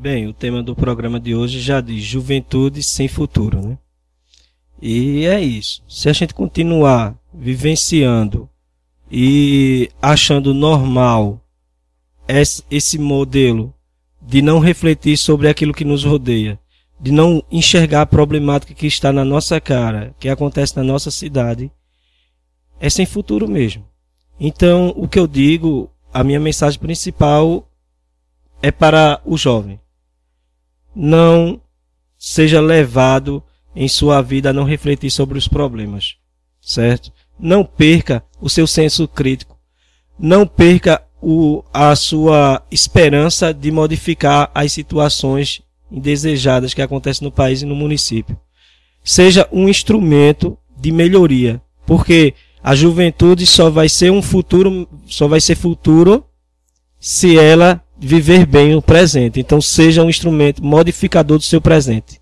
Bem, o tema do programa de hoje já diz juventude sem futuro, né? E é isso. Se a gente continuar vivenciando e achando normal esse modelo de não refletir sobre aquilo que nos rodeia, de não enxergar a problemática que está na nossa cara, que acontece na nossa cidade, é sem futuro mesmo. Então, o que eu digo, a minha mensagem principal é para o jovem. Não seja levado em sua vida a não refletir sobre os problemas, certo? Não perca o seu senso crítico. Não perca o, a sua esperança de modificar as situações indesejadas que acontecem no país e no município. Seja um instrumento de melhoria, porque a juventude só vai ser um futuro, só vai ser futuro se ela viver bem o presente. Então seja um instrumento modificador do seu presente.